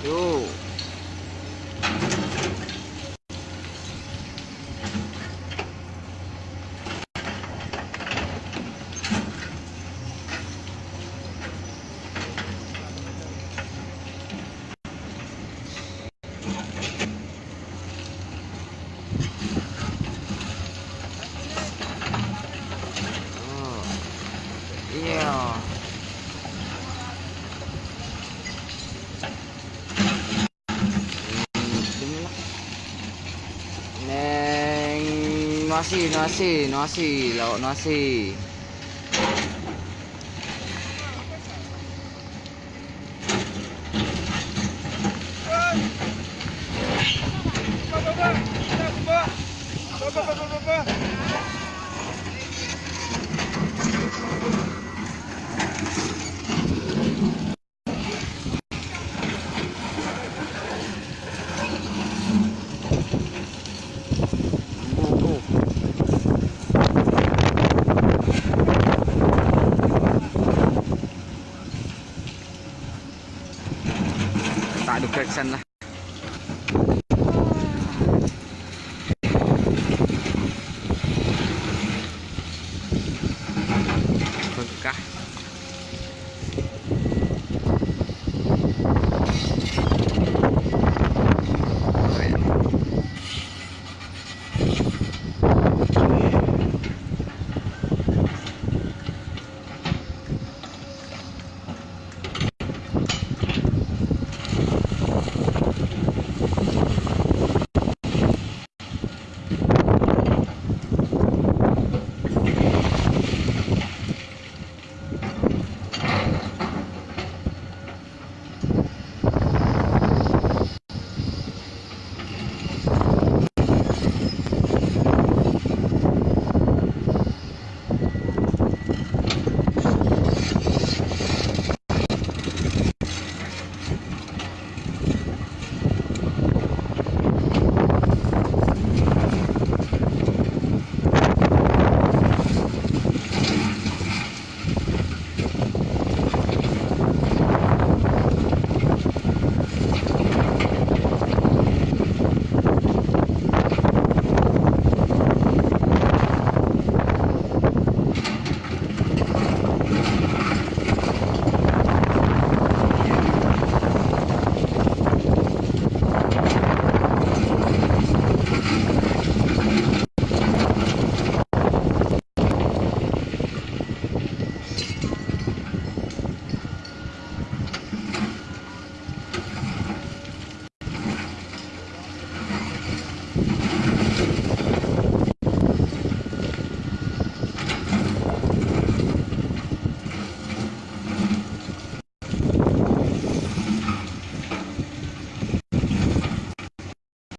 Yo. Yeah. así, no así, no así, no así. দেখছেন না।